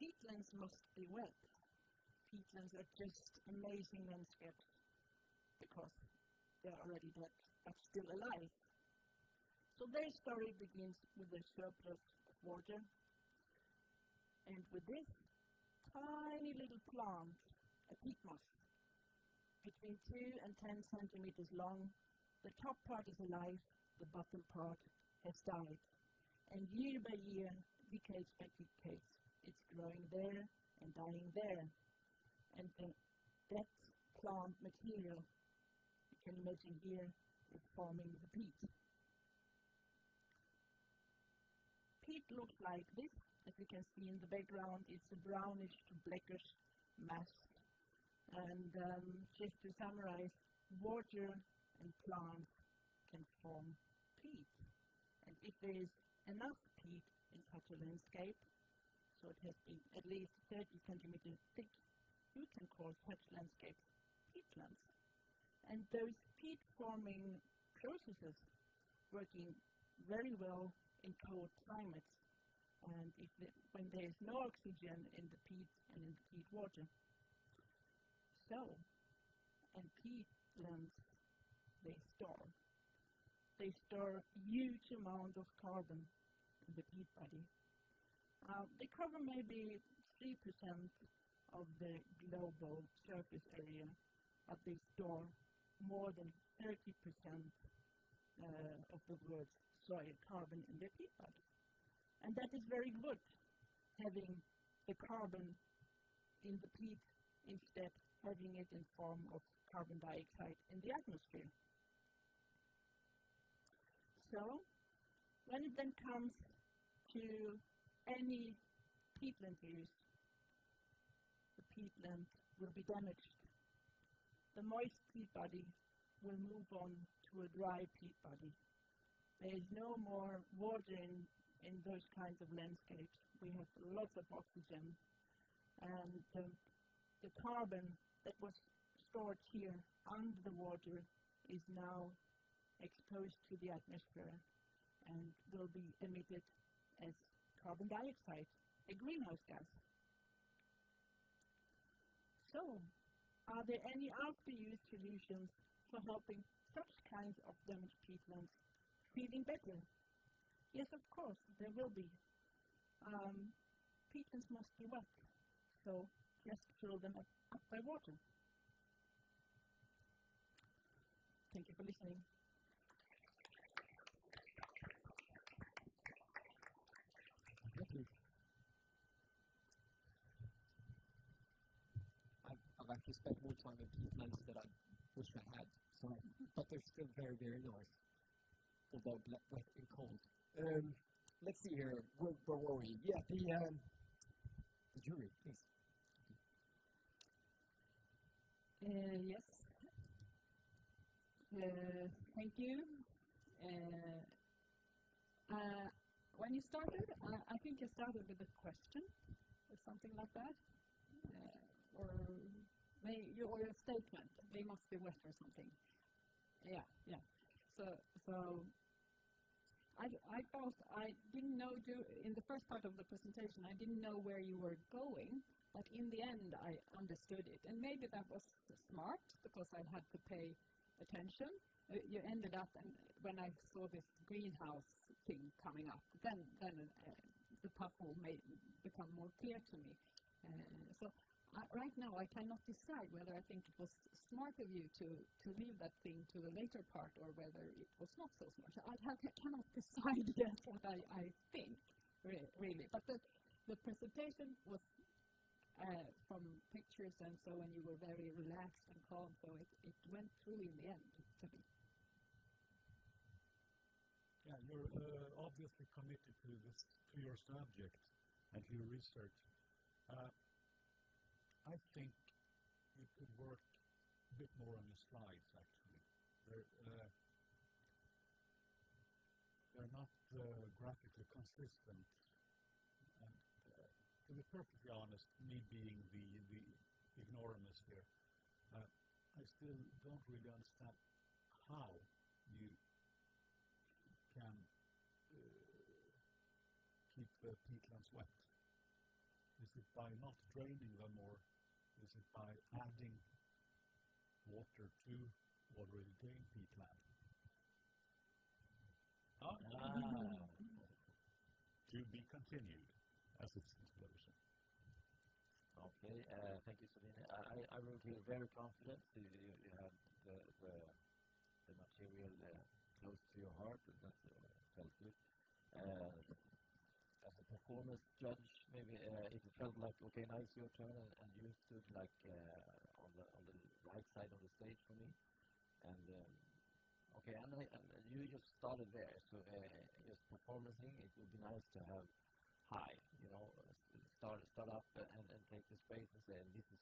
peatlands must be wet. Peatlands are just amazing landscapes because they're already dead but still alive. So their story begins with a surplus of water and with this tiny little plant, a peat moss, between 2 and 10 centimeters long, the top part is alive, the bottom part has died. And year by year, decades by decades, it's growing there and dying there. And the, that plant material, you can imagine here, is forming the peat. Peat looks like this. As you can see in the background, it's a brownish to blackish mass. And um, just to summarize, water and plants can form peat. And if there is enough peat in such a landscape, so it has been at least 30 centimeters thick, you can call such landscapes peatlands. And those peat forming processes working very well in cold climates and the, when there is no oxygen in the peat and in the peat water. So, and peatlands, they store. They store huge amount of carbon in the peat body. Uh, they cover maybe 3% of the global surface area, but they store more than 30% uh, of the world's soil carbon in their peat body. And that is very good, having the carbon in the peat instead having it in form of carbon dioxide in the atmosphere. So, when it then comes to any peatland use, the peatland will be damaged. The moist peat body will move on to a dry peat body. There is no more water in in those kinds of landscapes. We have lots of oxygen, and um, the carbon that was stored here under the water is now exposed to the atmosphere and will be emitted as carbon dioxide, a greenhouse gas. So, are there any after-use solutions for helping such kinds of damaged peatlands feeling better Yes, of course, there will be. Um, peatlands must be wet, so just fill them up, up by water. Thank you for listening. Thank you. I've, I've actually spent more time in peatlands than I wish I had, so, but they're still very, very nice, although wet and cold. Um, let's see here. Where, where were we? Yeah, the um, the jury, please. Uh, yes. Uh, thank you. Uh, uh, when you started, I think you started with a question or something like that, uh, or or a statement. They must be wet or something. Yeah, yeah. So, so I, I thought I didn't know in the first part of the presentation I didn't know where you were going, but in the end I understood it, and maybe that was smart because I had to pay attention. Uh, you ended up, and when I saw this greenhouse thing coming up, then then uh, the puzzle made become more clear to me. Uh, so right now I cannot decide whether I think it was smart of you to, to leave that thing to the later part or whether it was not so smart. I, have, I cannot decide yet what I, I think, re really. But the, the presentation was uh, from pictures and so and you were very relaxed and calm, so it, it went through in the end to me. Yeah, you're uh, obviously committed to this, to your subject and to your research. Uh, I think you could work a bit more on the slides, actually. They're, uh, they're not uh, graphically consistent. And uh, to be perfectly honest, me being the, the ignoramus here, uh, I still don't really understand how you can uh, keep the peatlands wet. Is it by not draining them, or is it by adding water to already drained peatland? Ah, to be continued, as it's explosion. Okay, uh, thank you, Sabine. I, I, will feel very confident. You, you, you have the, the, the material uh, close to your heart, and that uh, felt good. Uh, performance judge, maybe uh, if it felt like, okay, now it's your turn, and, and you stood like uh, on the on the right side of the stage for me, and um, okay, and, I, and you just started there, so uh, just performing, it would be nice to have high, you know, start start up and, and take the space and say, this is,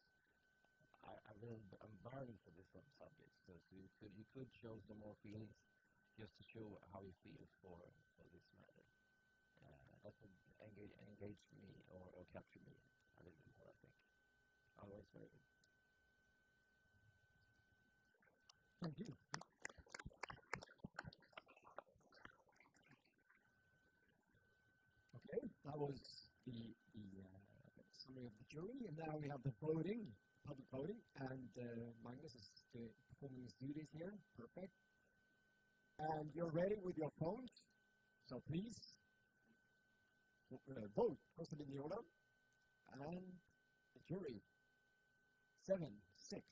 I, I really, I'm burning for this subject. So, so you could you could show some more feelings, just to show how you feel for for this matter. Engage engage me or, or capture me a little bit more, I think. Otherwise, very good. thank you. Okay, that was the, the uh, summary of the jury, and now we have the voting, public voting, and uh, Magnus is uh, performing his duties here. Perfect. And you're ready with your phones, so please uh, vote. José Mignola and the jury. Seven, six,